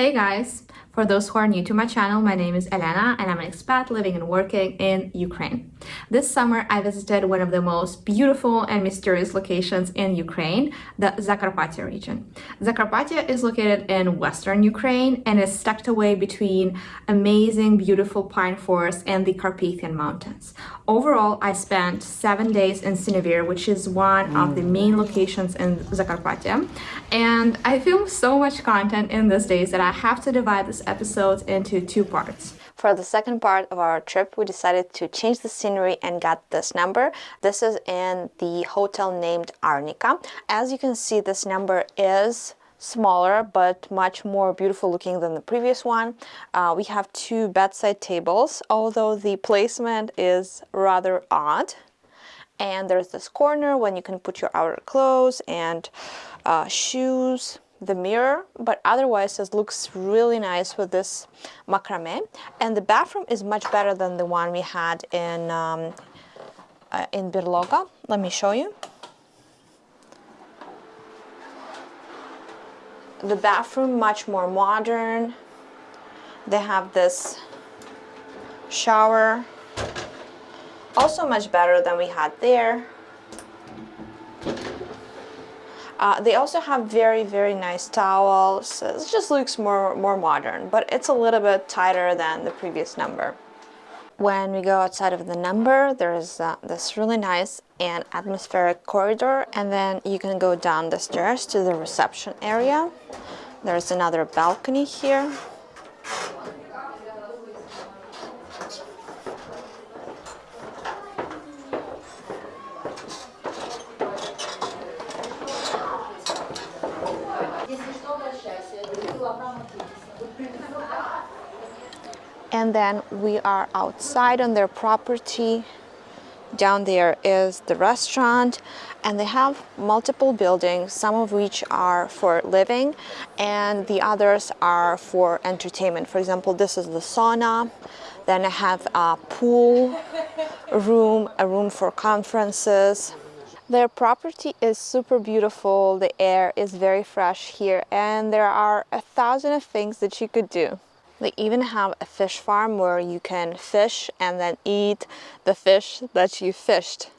Hey guys! For those who are new to my channel, my name is Elena and I'm an expat living and working in Ukraine. This summer I visited one of the most beautiful and mysterious locations in Ukraine, the Zakarpattia region. Zakarpattia is located in western Ukraine and is tucked away between amazing beautiful pine forests and the Carpathian Mountains. Overall, I spent seven days in Sinevir, which is one of the mm. main locations in Zakarpattia, and I filmed so much content in these days that I have to divide this episode into two parts. For the second part of our trip, we decided to change the scenery and got this number. This is in the hotel named Arnica. As you can see, this number is smaller but much more beautiful looking than the previous one. Uh, we have two bedside tables, although the placement is rather odd. And there's this corner when you can put your outer clothes and uh, shoes the mirror but otherwise it looks really nice with this macrame. And the bathroom is much better than the one we had in um, uh, in Berloga let me show you. The bathroom much more modern. They have this shower. Also much better than we had there uh, they also have very, very nice towels. It just looks more, more modern, but it's a little bit tighter than the previous number. When we go outside of the number, there's uh, this really nice and atmospheric corridor, and then you can go down the stairs to the reception area. There's another balcony here. And then we are outside on their property. Down there is the restaurant and they have multiple buildings some of which are for living and the others are for entertainment. For example this is the sauna. Then I have a pool room a room for conferences. Their property is super beautiful. The air is very fresh here and there are a thousand of things that you could do they even have a fish farm where you can fish and then eat the fish that you fished.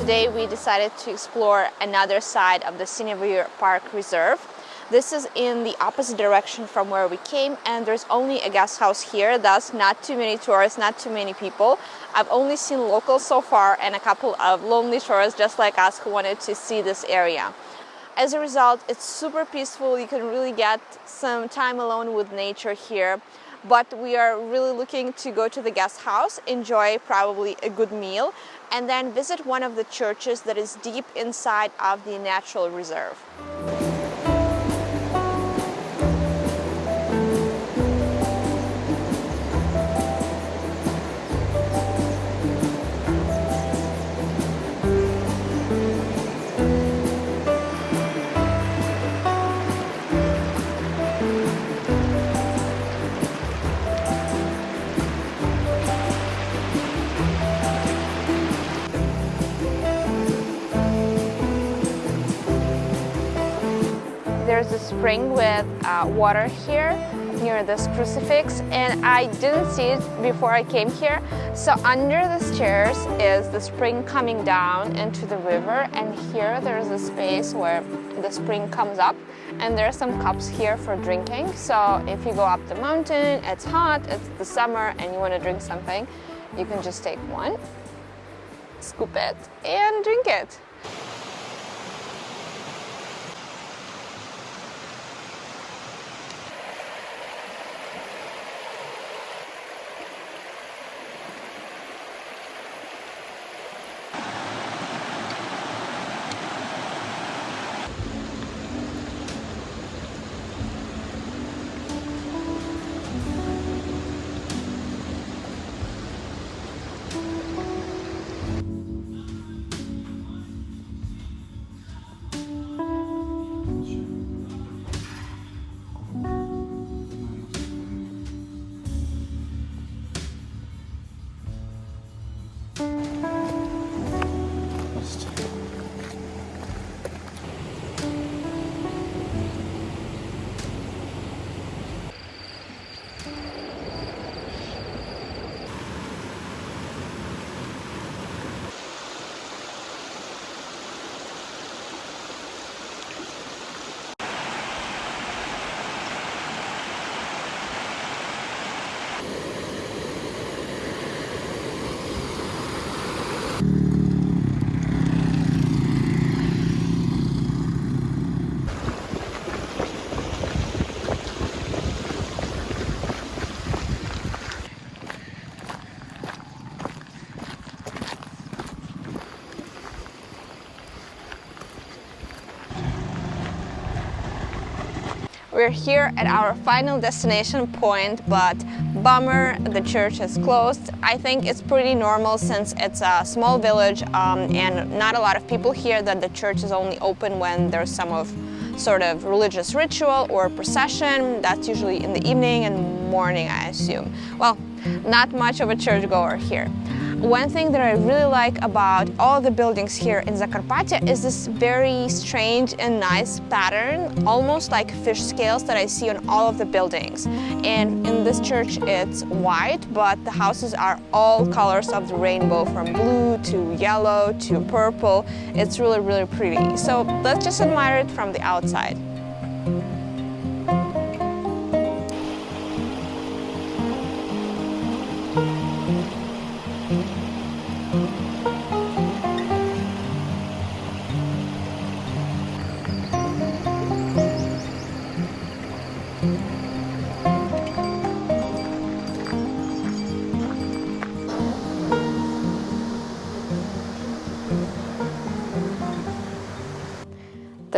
Today we decided to explore another side of the Sinevir Park Reserve this is in the opposite direction from where we came and there's only a guest house here, thus not too many tourists, not too many people. I've only seen locals so far and a couple of lonely tourists just like us who wanted to see this area. As a result, it's super peaceful. You can really get some time alone with nature here. But we are really looking to go to the guest house, enjoy probably a good meal, and then visit one of the churches that is deep inside of the natural reserve. Spring with uh, water here near this crucifix and I didn't see it before I came here. So under the stairs is the spring coming down into the river and here there's a space where the spring comes up and there are some cups here for drinking. So if you go up the mountain, it's hot, it's the summer and you want to drink something, you can just take one, scoop it and drink it. We're here at our final destination point, but bummer, the church is closed. I think it's pretty normal since it's a small village um, and not a lot of people here that the church is only open when there's some of sort of religious ritual or procession. That's usually in the evening and morning, I assume. Well, not much of a churchgoer here. One thing that I really like about all the buildings here in Zakarpattia is this very strange and nice pattern, almost like fish scales that I see on all of the buildings. And in this church it's white, but the houses are all colors of the rainbow from blue to yellow to purple. It's really, really pretty. So let's just admire it from the outside.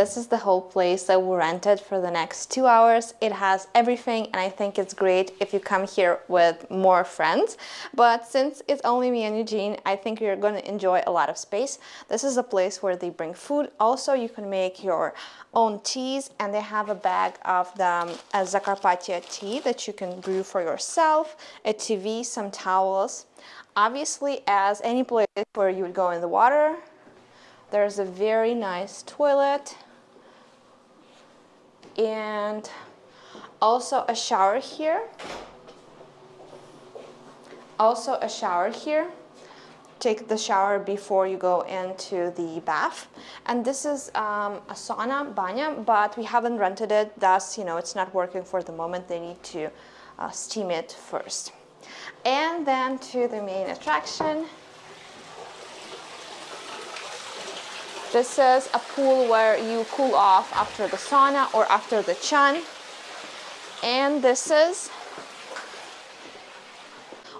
This is the whole place that we rented for the next two hours. It has everything and I think it's great if you come here with more friends. But since it's only me and Eugene, I think you're going to enjoy a lot of space. This is a place where they bring food. Also, you can make your own teas and they have a bag of the um, Zakarpattia tea that you can brew for yourself, a TV, some towels. Obviously, as any place where you would go in the water, there's a very nice toilet and also a shower here. Also a shower here. Take the shower before you go into the bath. And this is um, a sauna, banya, but we haven't rented it, thus, you know, it's not working for the moment. They need to uh, steam it first. And then to the main attraction, This is a pool where you cool off after the sauna or after the chan. And this is,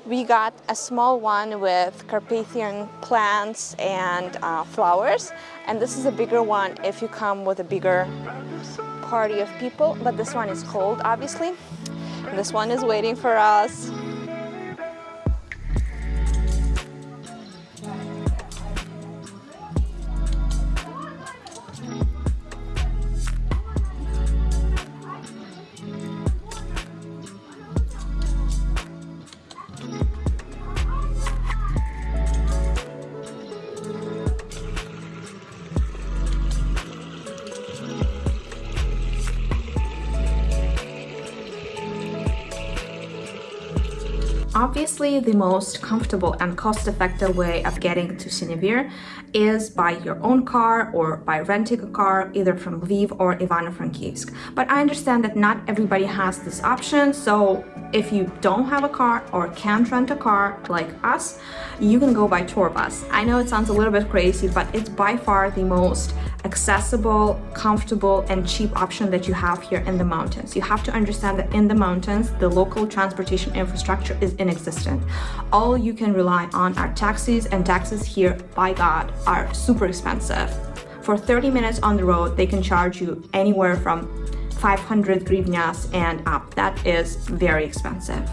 we got a small one with Carpathian plants and uh, flowers. And this is a bigger one if you come with a bigger party of people. But this one is cold, obviously. This one is waiting for us. Obviously, the most comfortable and cost-effective way of getting to Sinevir is by your own car or by renting a car either from Lviv or Ivano-Frankivsk. But I understand that not everybody has this option, so if you don't have a car or can't rent a car like us, you can go by tour bus. I know it sounds a little bit crazy, but it's by far the most accessible, comfortable, and cheap option that you have here in the mountains. You have to understand that in the mountains, the local transportation infrastructure is inexistent. All you can rely on are taxis, and taxis here, by God, are super expensive. For 30 minutes on the road, they can charge you anywhere from 500 hryvnias and up. That is very expensive.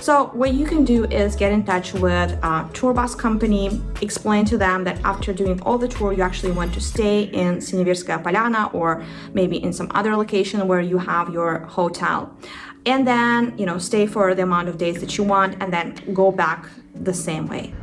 So what you can do is get in touch with a tour bus company, explain to them that after doing all the tour, you actually want to stay in Sinevirskaya Polyana or maybe in some other location where you have your hotel. And then, you know, stay for the amount of days that you want and then go back the same way.